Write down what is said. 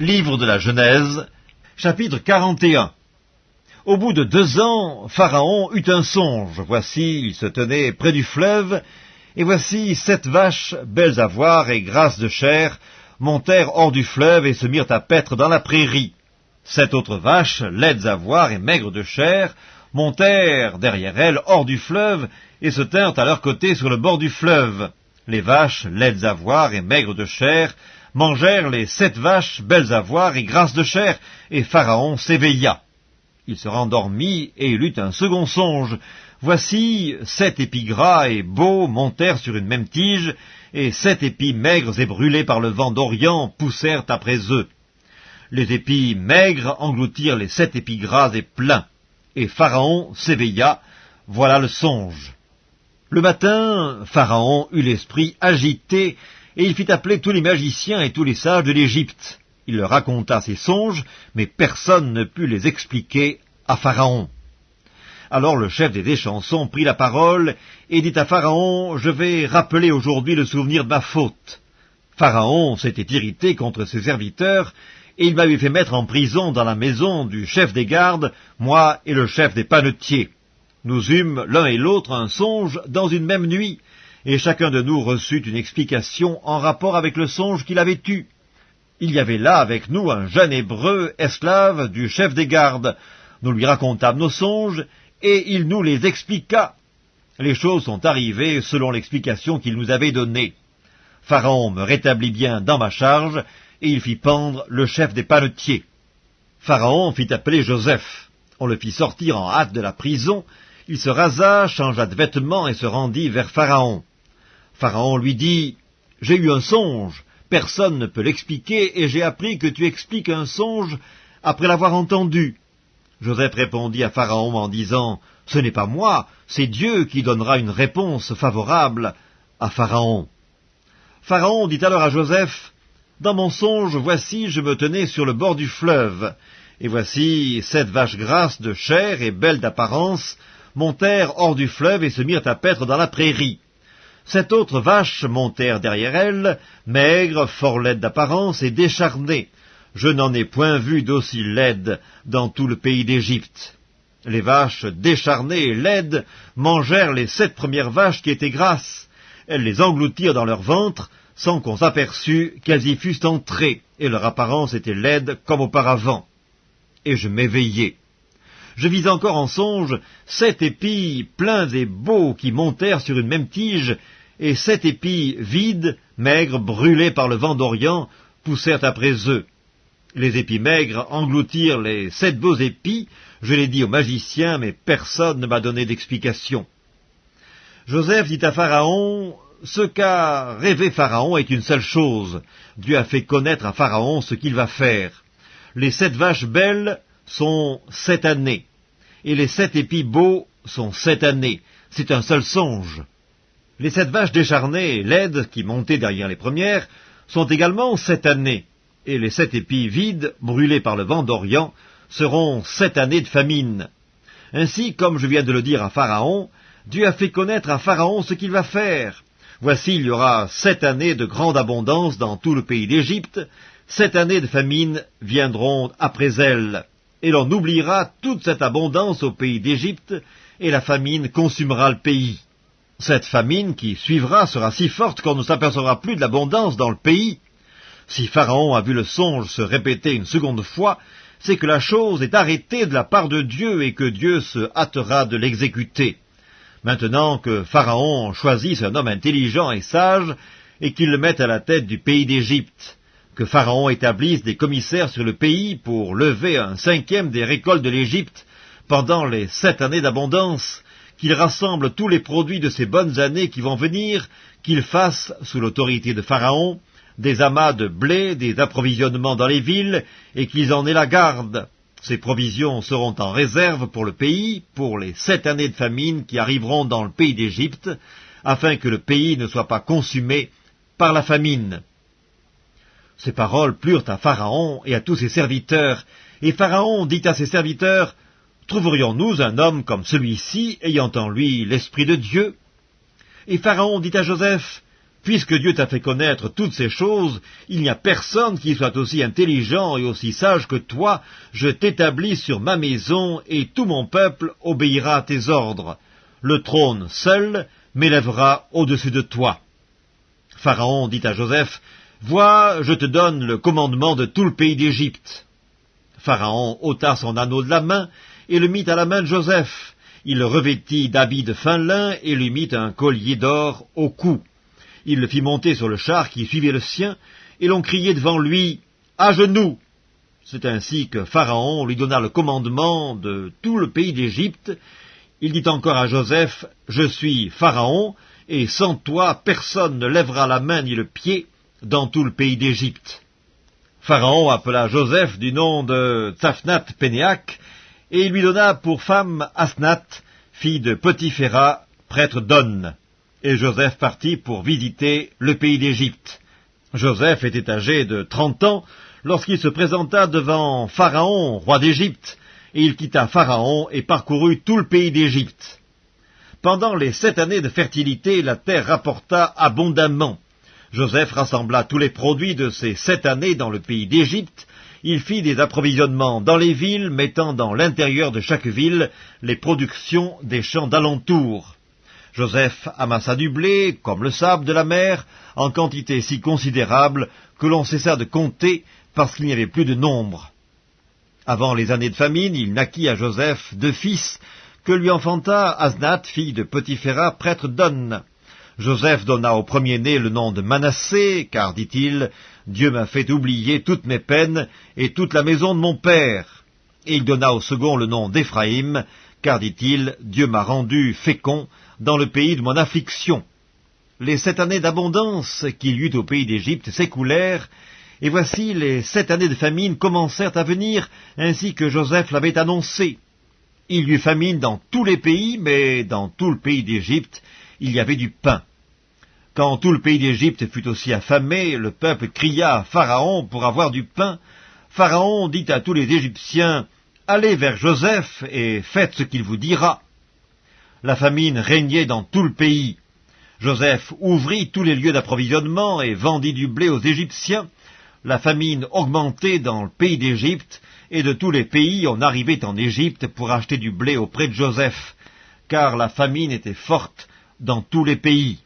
Livre de la Genèse, chapitre 41 Au bout de deux ans, Pharaon eut un songe. Voici, il se tenait près du fleuve, et voici sept vaches, belles à voir et grasses de chair, montèrent hors du fleuve et se mirent à paître dans la prairie. Sept autres vaches, laides à voir et maigres de chair, montèrent derrière elles hors du fleuve et se tinrent à leur côté sur le bord du fleuve. Les vaches, laides à voir et maigres de chair, mangèrent les sept vaches belles à voir et grasses de chair, et Pharaon s'éveilla. Il se rendormit et il eut un second songe. Voici sept épis gras et beaux montèrent sur une même tige, et sept épis maigres et brûlés par le vent d'Orient poussèrent après eux. Les épis maigres engloutirent les sept épis gras et pleins, et Pharaon s'éveilla. Voilà le songe. Le matin, Pharaon eut l'esprit agité et il fit appeler tous les magiciens et tous les sages de l'Égypte. Il leur raconta ses songes, mais personne ne put les expliquer à Pharaon. Alors le chef des déchansons prit la parole et dit à Pharaon, « Je vais rappeler aujourd'hui le souvenir de ma faute. » Pharaon s'était irrité contre ses serviteurs, et il m'avait fait mettre en prison dans la maison du chef des gardes, moi et le chef des panetiers. Nous eûmes l'un et l'autre un songe dans une même nuit, et chacun de nous reçut une explication en rapport avec le songe qu'il avait eu. Il y avait là avec nous un jeune hébreu, esclave du chef des gardes. Nous lui racontâmes nos songes, et il nous les expliqua. Les choses sont arrivées selon l'explication qu'il nous avait donnée. Pharaon me rétablit bien dans ma charge, et il fit pendre le chef des panetiers. Pharaon fit appeler Joseph. On le fit sortir en hâte de la prison. Il se rasa, changea de vêtements et se rendit vers Pharaon. Pharaon lui dit, « J'ai eu un songe, personne ne peut l'expliquer, et j'ai appris que tu expliques un songe après l'avoir entendu. » Joseph répondit à Pharaon en disant, « Ce n'est pas moi, c'est Dieu qui donnera une réponse favorable à Pharaon. » Pharaon dit alors à Joseph, « Dans mon songe, voici, je me tenais sur le bord du fleuve, et voici sept vaches grasses de chair et belles d'apparence montèrent hors du fleuve et se mirent à paître dans la prairie. Sept autres vaches montèrent derrière elles, maigres, fort laides d'apparence et décharnées. Je n'en ai point vu d'aussi laides dans tout le pays d'Égypte. Les vaches décharnées et laides mangèrent les sept premières vaches qui étaient grasses. Elles les engloutirent dans leur ventre, sans qu'on s'aperçût qu'elles y fussent entrées, et leur apparence était laide comme auparavant. Et je m'éveillai. Je vis encore en songe sept épis pleins et beaux qui montèrent sur une même tige, et sept épis vides, maigres, brûlés par le vent d'Orient, poussèrent après eux. Les épis maigres engloutirent les sept beaux épis, je l'ai dit aux magiciens, mais personne ne m'a donné d'explication. Joseph dit à Pharaon, Ce qu'a rêvé Pharaon est une seule chose. Dieu a fait connaître à Pharaon ce qu'il va faire. Les sept vaches belles sont sept années, et les sept épis beaux sont sept années. C'est un seul songe. Les sept vaches décharnées laides qui montaient derrière les premières sont également sept années, et les sept épis vides, brûlés par le vent d'Orient, seront sept années de famine. Ainsi, comme je viens de le dire à Pharaon, Dieu a fait connaître à Pharaon ce qu'il va faire. Voici, il y aura sept années de grande abondance dans tout le pays d'Égypte, sept années de famine viendront après elles, et l'on oubliera toute cette abondance au pays d'Égypte, et la famine consumera le pays. Cette famine qui suivra sera si forte qu'on ne s'apercevra plus de l'abondance dans le pays. Si Pharaon a vu le songe se répéter une seconde fois, c'est que la chose est arrêtée de la part de Dieu et que Dieu se hâtera de l'exécuter. Maintenant que Pharaon choisisse un homme intelligent et sage, et qu'il le mette à la tête du pays d'Égypte, que Pharaon établisse des commissaires sur le pays pour lever un cinquième des récoltes de l'Égypte pendant les sept années d'abondance, qu'il rassemble tous les produits de ces bonnes années qui vont venir, qu'il fasse, sous l'autorité de Pharaon, des amas de blé, des approvisionnements dans les villes, et qu'ils en aient la garde. Ces provisions seront en réserve pour le pays, pour les sept années de famine qui arriveront dans le pays d'Égypte, afin que le pays ne soit pas consumé par la famine. Ces paroles plurent à Pharaon et à tous ses serviteurs, et Pharaon dit à ses serviteurs, Trouverions-nous un homme comme celui-ci, ayant en lui l'Esprit de Dieu? Et Pharaon dit à Joseph, Puisque Dieu t'a fait connaître toutes ces choses, il n'y a personne qui soit aussi intelligent et aussi sage que toi, je t'établis sur ma maison, et tout mon peuple obéira à tes ordres. Le trône seul m'élèvera au-dessus de toi. Pharaon dit à Joseph, Vois, je te donne le commandement de tout le pays d'Égypte. Pharaon ôta son anneau de la main et le mit à la main de Joseph. Il le revêtit d'habits de fin lin et lui mit un collier d'or au cou. Il le fit monter sur le char qui suivait le sien, et l'on criait devant lui À genoux C'est ainsi que Pharaon lui donna le commandement de tout le pays d'Égypte. Il dit encore à Joseph Je suis Pharaon, et sans toi personne ne lèvera la main ni le pied dans tout le pays d'Égypte. Pharaon appela Joseph du nom de Tsaphnath Pénéac, et il lui donna pour femme Asnath, fille de Potiphéra, prêtre d'On. Et Joseph partit pour visiter le pays d'Égypte. Joseph était âgé de trente ans lorsqu'il se présenta devant Pharaon, roi d'Égypte, et il quitta Pharaon et parcourut tout le pays d'Égypte. Pendant les sept années de fertilité, la terre rapporta abondamment. Joseph rassembla tous les produits de ces sept années dans le pays d'Égypte. Il fit des approvisionnements dans les villes, mettant dans l'intérieur de chaque ville les productions des champs d'alentour. Joseph amassa du blé, comme le sable de la mer, en quantité si considérable que l'on cessa de compter parce qu'il n'y avait plus de nombre. Avant les années de famine, il naquit à Joseph deux fils, que lui enfanta Asnath, fille de Potiphéra, prêtre d'On. Joseph donna au premier-né le nom de Manassé, car, dit-il, Dieu m'a fait oublier toutes mes peines et toute la maison de mon père. Et il donna au second le nom d'Éphraïm, car, dit-il, Dieu m'a rendu fécond dans le pays de mon affliction. Les sept années d'abondance qu'il y eut au pays d'Égypte s'écoulèrent, et voici les sept années de famine commencèrent à venir, ainsi que Joseph l'avait annoncé. Il y eut famine dans tous les pays, mais dans tout le pays d'Égypte, il y avait du pain. Quand tout le pays d'Égypte fut aussi affamé, le peuple cria à Pharaon pour avoir du pain. Pharaon dit à tous les Égyptiens, Allez vers Joseph et faites ce qu'il vous dira. La famine régnait dans tout le pays. Joseph ouvrit tous les lieux d'approvisionnement et vendit du blé aux Égyptiens. La famine augmentait dans le pays d'Égypte, et de tous les pays on arrivait en Égypte pour acheter du blé auprès de Joseph, car la famine était forte dans tous les pays.